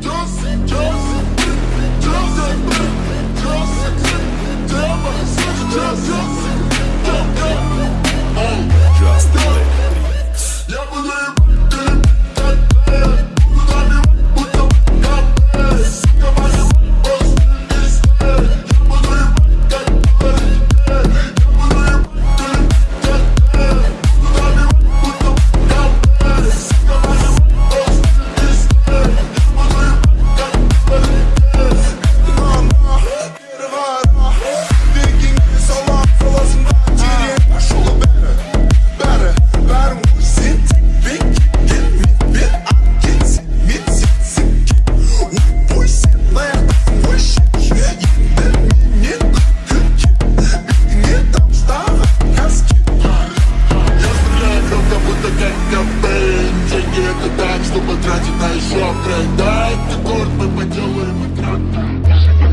Just, just. потратить на еще трек Да, это город, мы поделаем экран.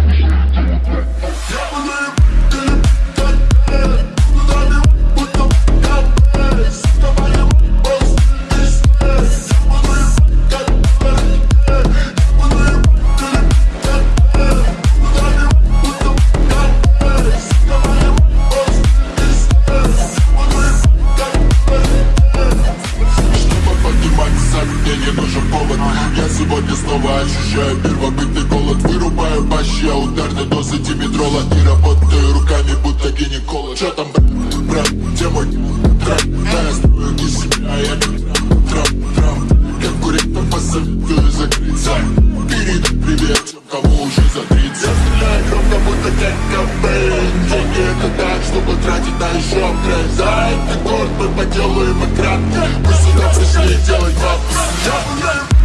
сегодня снова ощущаю. Первобытный голод Вырубаю бащи, а ударной дозы димедрола И работаю руками, будто гинеколог. Чё там, брат, где мой трап? Да, я строю не себя, я как трап, трап Конкурентам посоветую закрыться. Перед привет тем, кому уже за 30 Я стреляю громко, будто Кэт Деньги это так, чтобы тратить на еще край За этот город мы поделаем и Мы сюда пришли делать бабки. Я